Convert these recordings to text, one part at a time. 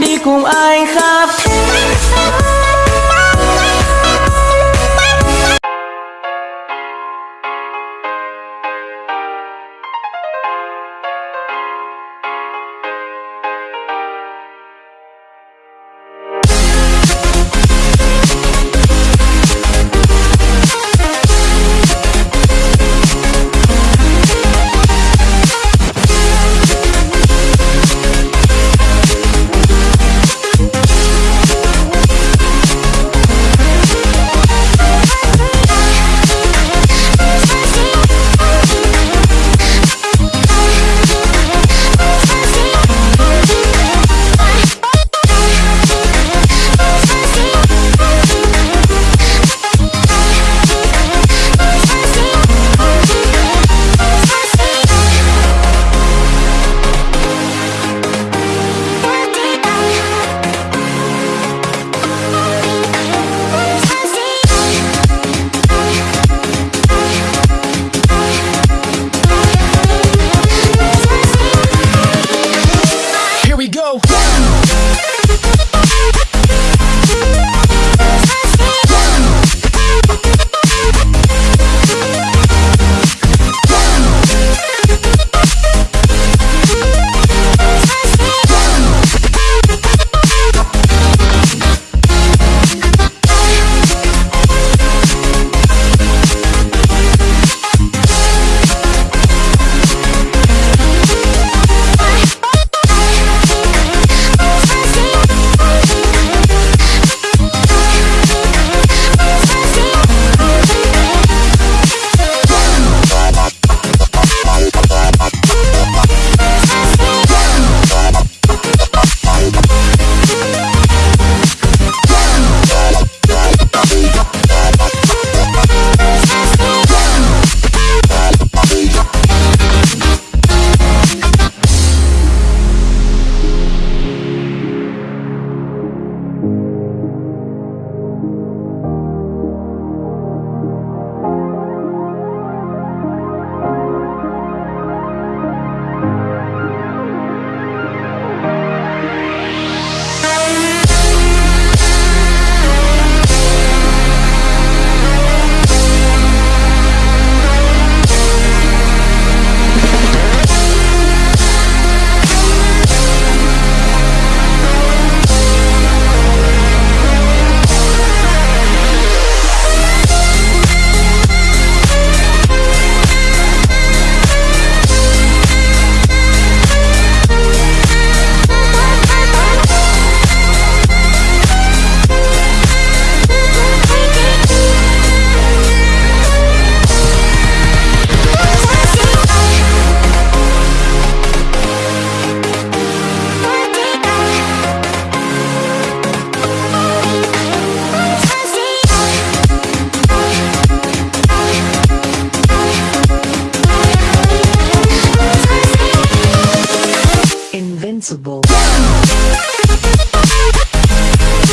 đi cùng anh khắp thế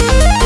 Yeah.